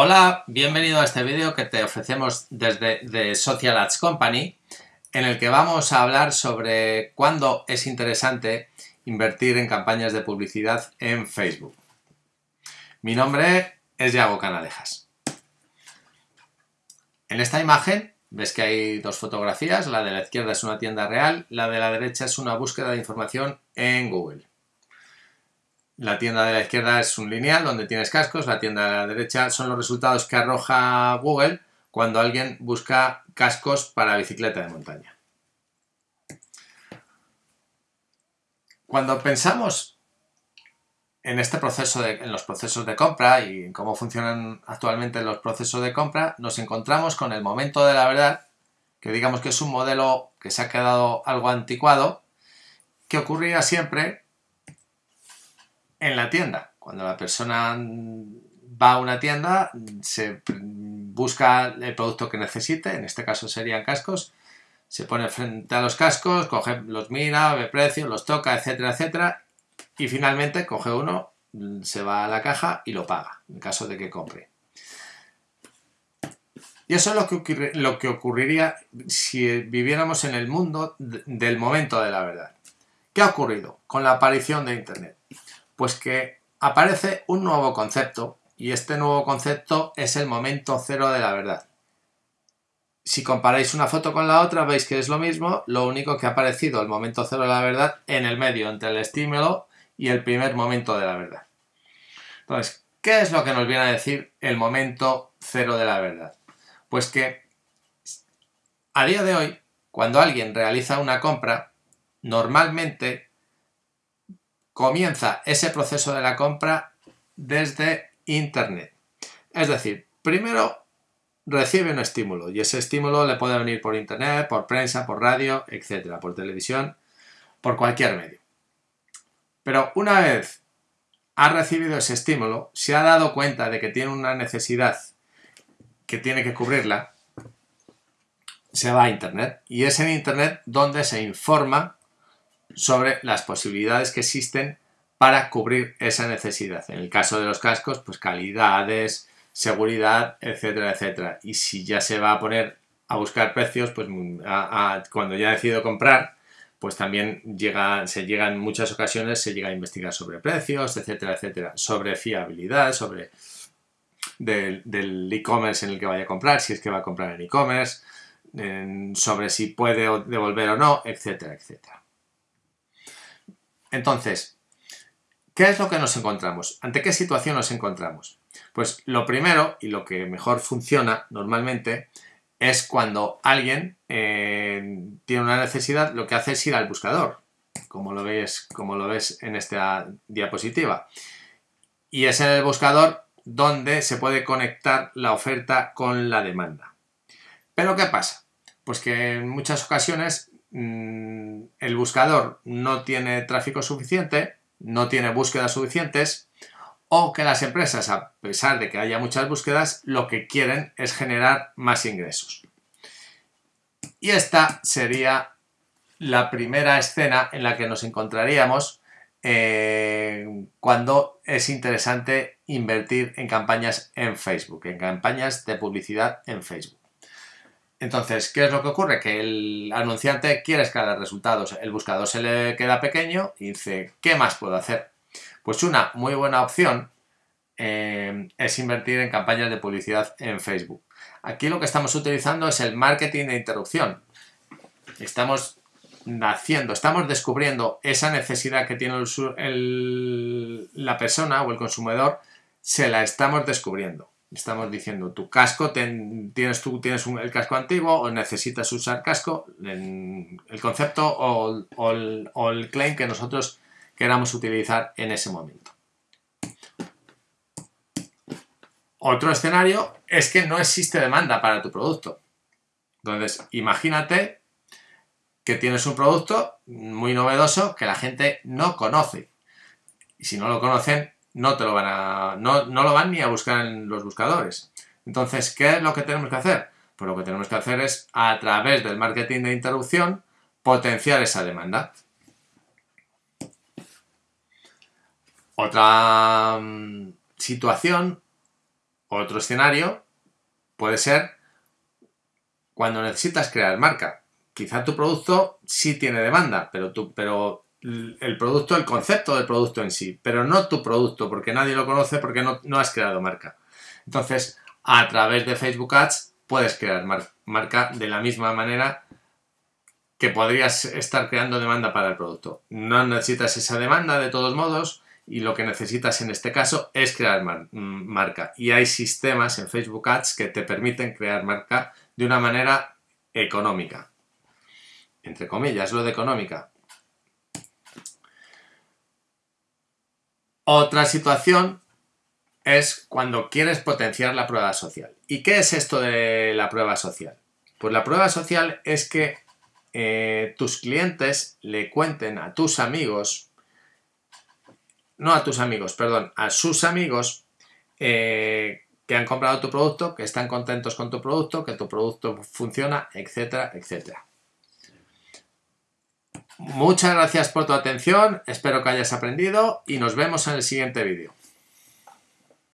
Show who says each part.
Speaker 1: Hola, bienvenido a este vídeo que te ofrecemos desde The Social Ads Company en el que vamos a hablar sobre cuándo es interesante invertir en campañas de publicidad en Facebook. Mi nombre es Yago Canalejas. En esta imagen ves que hay dos fotografías, la de la izquierda es una tienda real, la de la derecha es una búsqueda de información en Google. La tienda de la izquierda es un lineal donde tienes cascos, la tienda de la derecha son los resultados que arroja Google cuando alguien busca cascos para bicicleta de montaña. Cuando pensamos en este proceso, en los procesos de compra y en cómo funcionan actualmente los procesos de compra, nos encontramos con el momento de la verdad, que digamos que es un modelo que se ha quedado algo anticuado, que ocurría siempre en la tienda. Cuando la persona va a una tienda, se busca el producto que necesite, en este caso serían cascos, se pone frente a los cascos, coge, los mira, ve precios, los toca, etcétera, etcétera, y finalmente coge uno, se va a la caja y lo paga, en caso de que compre. Y eso es lo que, lo que ocurriría si viviéramos en el mundo del momento de la verdad. ¿Qué ha ocurrido con la aparición de Internet? Pues que aparece un nuevo concepto y este nuevo concepto es el momento cero de la verdad. Si comparáis una foto con la otra veis que es lo mismo, lo único que ha aparecido el momento cero de la verdad en el medio entre el estímulo y el primer momento de la verdad. Entonces, ¿qué es lo que nos viene a decir el momento cero de la verdad? Pues que a día de hoy, cuando alguien realiza una compra, normalmente comienza ese proceso de la compra desde Internet. Es decir, primero recibe un estímulo y ese estímulo le puede venir por Internet, por prensa, por radio, etcétera, por televisión, por cualquier medio. Pero una vez ha recibido ese estímulo, se ha dado cuenta de que tiene una necesidad que tiene que cubrirla, se va a Internet y es en Internet donde se informa sobre las posibilidades que existen para cubrir esa necesidad. En el caso de los cascos, pues calidades, seguridad, etcétera, etcétera. Y si ya se va a poner a buscar precios, pues cuando ya ha decidido comprar, pues también llega, se llega en muchas ocasiones, se llega a investigar sobre precios, etcétera, etcétera, sobre fiabilidad, sobre del e-commerce en el que vaya a comprar, si es que va a comprar en e-commerce, sobre si puede devolver o no, etcétera, etcétera. Entonces, ¿qué es lo que nos encontramos? ¿Ante qué situación nos encontramos? Pues lo primero y lo que mejor funciona normalmente es cuando alguien eh, tiene una necesidad, lo que hace es ir al buscador, como lo, ves, como lo ves en esta diapositiva. Y es en el buscador donde se puede conectar la oferta con la demanda. Pero ¿qué pasa? Pues que en muchas ocasiones Mm, el buscador no tiene tráfico suficiente, no tiene búsquedas suficientes, o que las empresas, a pesar de que haya muchas búsquedas, lo que quieren es generar más ingresos. Y esta sería la primera escena en la que nos encontraríamos eh, cuando es interesante invertir en campañas en Facebook, en campañas de publicidad en Facebook. Entonces, ¿qué es lo que ocurre? Que el anunciante quiere escalar resultados. El buscador se le queda pequeño y dice, ¿qué más puedo hacer? Pues una muy buena opción eh, es invertir en campañas de publicidad en Facebook. Aquí lo que estamos utilizando es el marketing de interrupción. Estamos haciendo, estamos descubriendo esa necesidad que tiene la persona o el consumidor, se la estamos descubriendo. Estamos diciendo, tu casco, tienes, tú tienes el casco antiguo o necesitas usar casco, el concepto o, el, claim que nosotros queramos utilizar en ese momento. Otro escenario es que no existe demanda para tu producto. Entonces, imagínate que tienes un producto muy novedoso que la gente no conoce. Y si no lo conocen, no te lo van a, no, lo van ni a buscar en los buscadores. Entonces, ¿qué es lo que tenemos que hacer? Pues lo que tenemos que hacer es, a través del marketing de interrupción, potenciar esa demanda. Otra mm, situación Otro escenario puede ser cuando necesitas crear marca. Quizá tu producto sí tiene demanda, pero, tú, pero el producto, el concepto del producto en sí, pero no tu producto, porque nadie lo conoce porque no, has creado marca. Entonces, a través de Facebook Ads puedes crear marca de la misma manera que podrías estar creando demanda para el producto. No necesitas esa demanda de todos modos y lo que necesitas en este caso es crear mm, marca. Y hay sistemas en Facebook Ads que te permiten crear marca de una manera económica. Entre comillas, lo de económica. Otra situación es cuando quieres potenciar la prueba social. ¿Y qué es esto de la prueba social? Pues la prueba social es que eh, tus clientes le cuenten a tus amigos, no a tus amigos, perdón, a sus amigos eh, que han comprado tu producto, que están contentos con tu producto, que tu producto funciona, etcétera, etcétera. Muchas gracias por tu atención, espero que hayas aprendido y nos vemos en el siguiente vídeo.